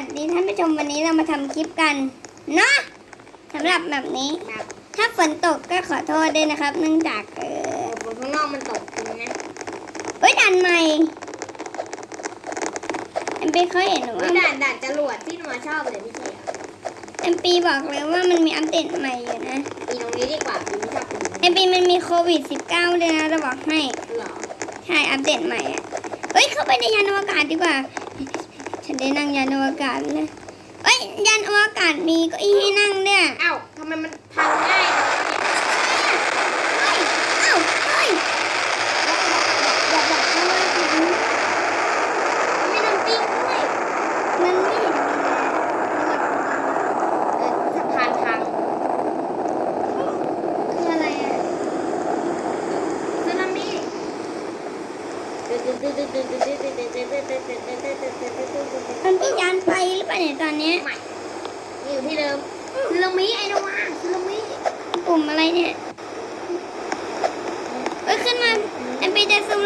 วัสดีท่านผู้ชมวันนี้เรามาทำคลิปกันเนาะสำหรับแบบนี้แบบถ้าฝนตกก็ขอโทษด้วยนะครับ เนื่องจากเออฝนข้างนอกมันตกจริงนะเฮ้ยดันใหม่เอ็มปีเขาเห็นหรือวิว่าด่านด่านจรวดที่หนูชอบเลยพี่เชียร์เอ็มปีบอกเลยว่ามันมีอัปเดตใหม่อยู่นะปีตรงนี้ดีกว่าปีไม่ชอบปีนี้เอ็มปีมันมีโควิด -19 ด้วยนะจะบอกให้ เหรอใช่อัปเดตใหม่อะเฮ้ยเข้าไปในยานอวกาศดีกว่า ฉันได้นั่งยานอวกาศนะเฮ้ยยานอวกาศมีเก็อีให้นั่งเนี่ย เอ้าทำไมมันพังง่ายจังวะเนี่ย เฮ้ย เอ้า เฮ้ย อย่าบอกนะว่าถึงไม่โดนปิ้งด้วย มันไม่เห็น เออสะพานพัง คืออะไรอะ สึนามิ มันเป็นยานไฟหรือเปล่าเนี่ย ตอนเนี้ยใหม่อยู่ที่เดิมสึนามิไอ้นวาสึนามิปุ่มอะไรเนี่ยเอ้ยขึ้นมาเอ็มปีจะซูม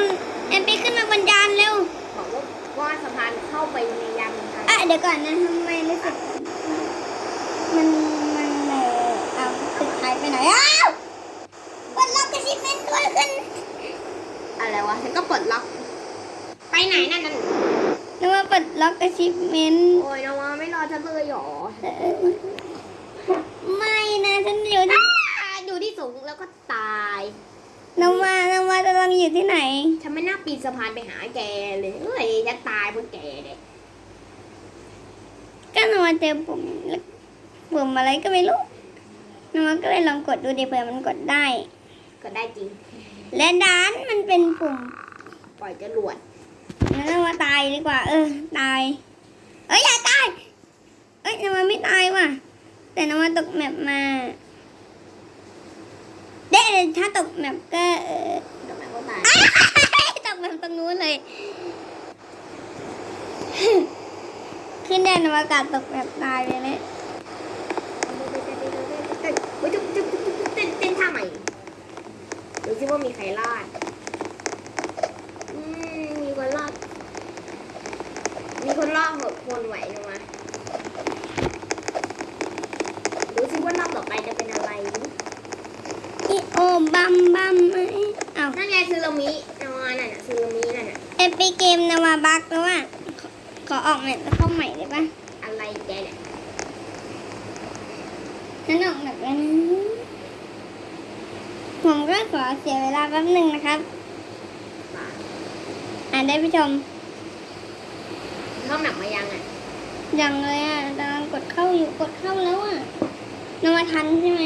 เอ็มปีขึ้นมาบนยานเร็วบอกว่าว่าสะพานเข้าไปในยานทางอะเดี๋ยวก่อนนะทำไมรู้สึก มัน มันเออเอาสุดท้ายไปไหนอ้าวกดล็อกกระชิบเมนด้วยขึ้น อะไรวะฉันก็ปลดล็อก ไปไหนนั่นนั่น นึก ว่าปลดล็อกกระชิปเมนต์โอ้ยนวาไม่รอฉันเลยหรอ ไม่นะฉันอยู่ที่อ่าอยู่ที่สูงแล้วก็ตายนวานวาจะลองอยู่ที่ไหน ฉันไม่น่าปีนสะพานไปหาแกเลยเอ้ยฉันตายเพราะแกเนี่ยก็นวาเจอปุ่มปุ่มอะไรก็ไม่รู้นวาก็เลยลองกดดูดิเผื่อมันกดได้ก็ได้จริง และด้านมันเป็นปุ่มปล่อยจรวดงั้นนวาตาย ดีกว่า เออ ตาย เอ้ย อย่าตาย เอ้ยนวาไม่ตายว่ะ แต่นวาตกแมปมาเด็ถ้าตกแมปก็เออทำไมก็ตายตกแบบตรงนู้นเลย ขึ้นแดนอวกาศตกแบบตายเลยเนี่ยเต้นเฮ้ยจุ๊บจุ๊บจุ๊บจุ๊บเต้นเต้นท่าใหม่ดูซิว่ามีใครรอดอืมมีคนรอด มีคนรอดหกคนไหวนะวะดูซิว่ารอบต่อไปจะเป็นอะไรอีโอบัมบัมเอ้ยเอานั่นไงซึนามินวานั่นน่ะซึนามินั่นน่ะเอปีเกมนวาบักแล้วอะขอขอออกแมปแล้วเข้าใหม่ได้ปะอะไรแกเนี่ยฉันออกแบบแล้วนะผมก็ขอเสียเวลาแป๊บหนึ่งนะครับ อ่านได้ผู้ชม เข้าหนักมายังอะยังเลยอะกำลังกดเข้าอยู่กดเข้าแล้วอะนวาทันใช่ไหม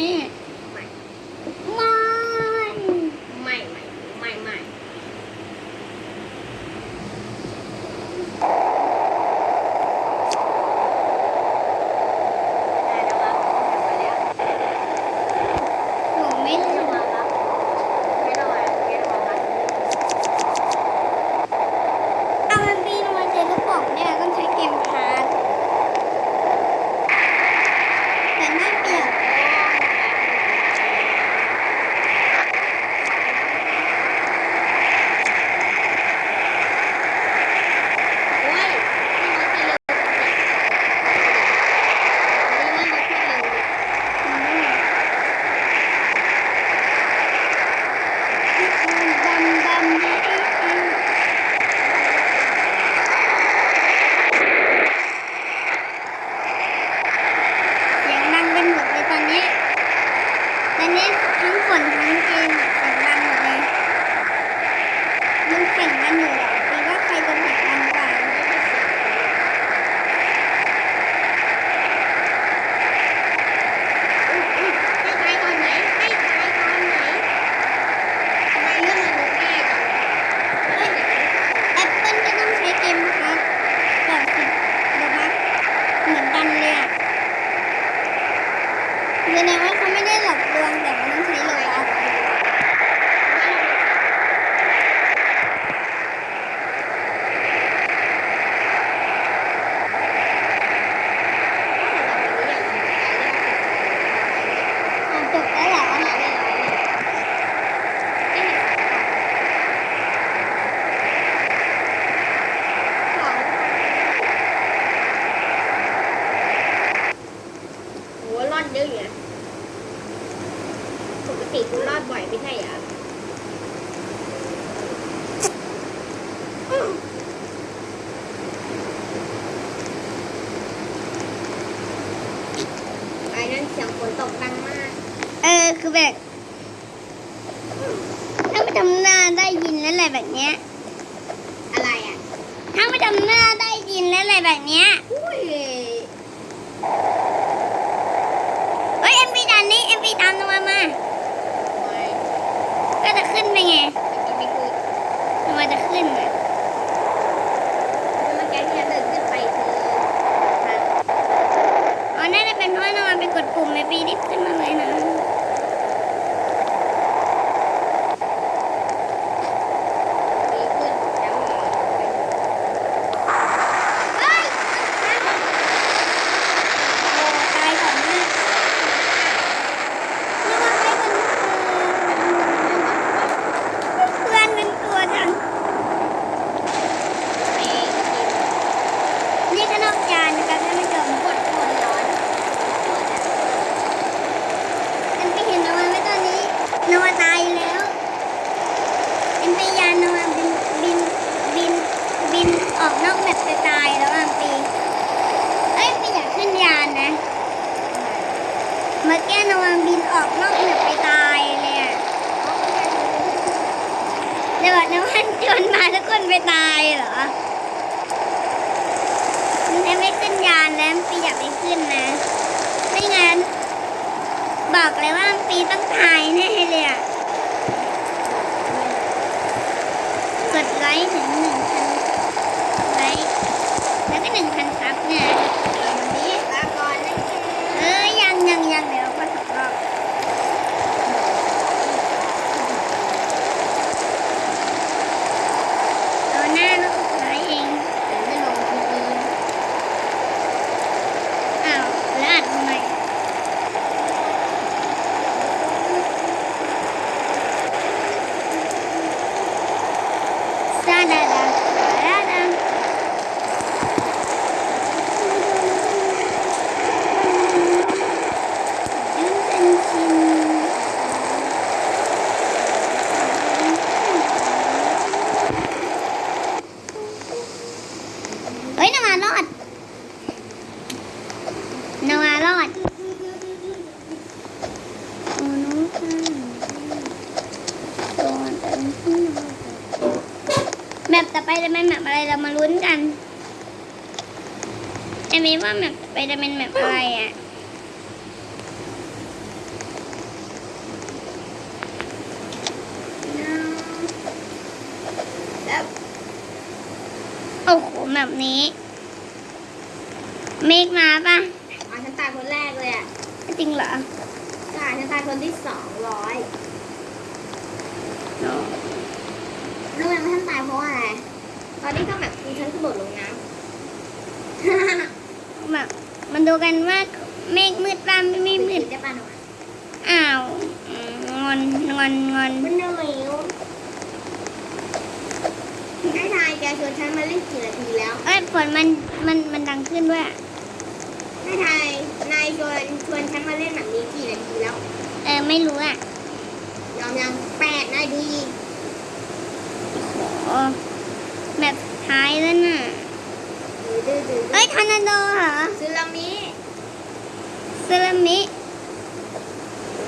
ฝนตกดังมาก เออคือแบบถ้าไม่ทำหน้าได้ยินแล้วอะไรแบบเนี้ยอะไรอะถ้าไม่ทำหน้าได้ยินแล้วอะไรแบบเนี้ยอุ้ยเฮ้ยเอ็มพีดันนี่เอ็มพีตามตัวมา ไม่ ก็จะขึ้นไปไง ไม่คือ ตัวจะขึ้นอะ เมื่อกี้ที่เราเดินขึ้นไปคือทาง อ๋อน่าจะเป็นเพราะว่านอนไปกดปุ่มเอ็มพีรีบขึ้นมาเลยนะ ดีขึ้นแล้ว เฮ้ยโอ้ตายก่อนมากระวังไปก่อนเพื่อนเป็นตัวจัง ไปกิน นี่ก็นอกจานนะครับท่านผู้ชมกดร้อนเอ็มไปเห็นนวาไหมตอนนี้นวาตายแล้วเอ็มไปยานนวาบินบินบินบินออกนอกแบบไปตายแล้วอะปีเอ้ยไม่อยากขึ้นยานนะมื่อกี้นวาบินออกนอกแบบไปตายเลยอะเดี๋ยวนว่าชวนมาทุกคนไปตายเหรอ และไม่ขึ้นยานแล้วปีอยากไปขึ้นนะ ไม่งั้น บอกเลยว่าปีต้องตายแน่เลยอะ กดไลค์ถึงหนึ่งพันไลค์แล้วก็หนึ่งพันซับเนี่ยวันนี้ ลาก่อนนะคะ เอ้ยยังยังยังเดี๋ยวก็สองรอบเอาหน้าแล้วกดไลค์เอง ไม่ลงทีวี อ้าวแล้วอัดทำไมซาดาดาซาดา ยืนเป็นชินเฮ้ยนาวารอดนาวารอดโอ้น้องค่ะตัวเป็นที่นอนแมปต่อไปจะเป็นแมปอะไรเรามาลุ้นกันไอ้มีว่าแมปต่อไปจะเป็นแมปอะไรอะแล้วโอ้โหแบบนี้ เมฆมาปะอ๋อฉันตายคนแรกเลยอะ จริงเหรอใช่ฉันตายคนที่สองร้อย รู้ไหมว่าฉันตายเพราะว่าอะไร ตอนนี้ก็แบบคือฉันกระโดดลงน้ำแบบมันดูกันว่าเมฆมืดปะไม่ไม่มืดได้ป่ะหนูอ้าวอืมงอนงอนงอนมันเหนื่อยไอ้ทายแกชวนฉันมาเล่นกี่นาทีแล้วเอ้ยฝนมันมันมันดังขึ้นด้วยอะไอ้ทายนายชวนชวนฉันมาเล่นแบบนี้กี่นาทีแล้ว เออไม่รู้อะยอมยังแปดนาที โอ้แบบท้ายแล้วน่ะ ดื้ อดื้อเอ้ยทอร์นาโดเหรอซึนามิสึนามิ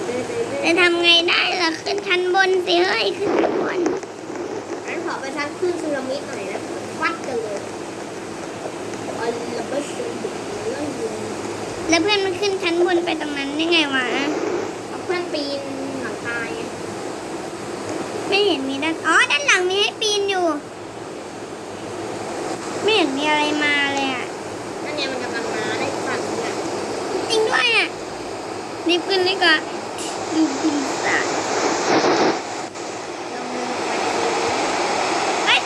ดื้อดื้อดื้อจะทำไงได้ล่ะขึ้นชั้นบนสิเฮ้ยขึ้นชั้นบนงั้นขอไปทักขึ้นซึนามิหน่อยนะวัดกันเลยอันละไม่สนเรื่องยิงแล้วเพื่อนมันขึ้นชั้นบนไปตรงนั้นได้ไงวะเอาเพื่อนปีนหลังคาไงไม่เห็นมีด้านอ๋อด้านหลังมีให้ปีนอยู่ ไม่เห็นมีอะไรมาเลยอะ นั่นเนี่ยมันกำลังมาได้ฝั่งเนี่ย จริ งด้วยอะรีบขึ้นดีกว่าดูปีศาจลงมือไปเอ้ย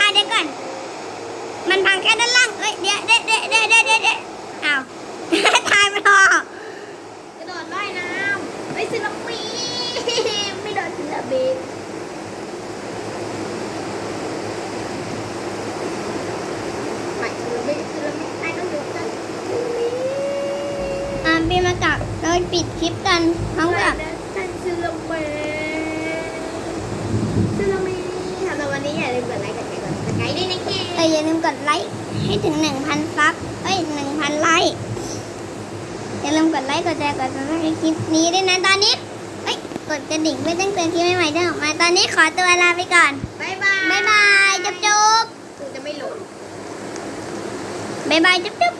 อะเดี๋ยวก่อนมันพังแค่ด้านล่างเอ้ยเดี๋ยวเดี๋ยวเดี๋ยวเดี๋ยวเดี๋ยวเดี๋ยวอ้าวทายไม่พอกระโดดว่ายน้ำไปซึนามิไม่โดนซึนามิไม่ซึนามิซึนามิไอ้ต้องโดนซึนามิ อ่าปีมากับเราปิดคลิปกันพร้อมกับท่านซึนามิซึนามิสำหรับวันนี้อย่าลืมกดไลค์กดแชร์กด subscribe ด้วยนะแกเอออย่าลืมกดไลค์ให้ถึง1,000 sub เอ้ย1,000ไลค์อย่าลืมกดไลค์กดแชร์กด subscribe คลิปนี้ด้วยนะตอนนี้เอ้ยกดกระดิ่งเพื่อแจ้งเตือนคลิปใหม่ๆที่ออกมาตอนนี้ขอตัวลาไปก่อนบ๊ายบายบ๊ายบายจุ๊บจุ๊บกูจะไม่หลงบ๊ายบายจุ๊บจุ๊บ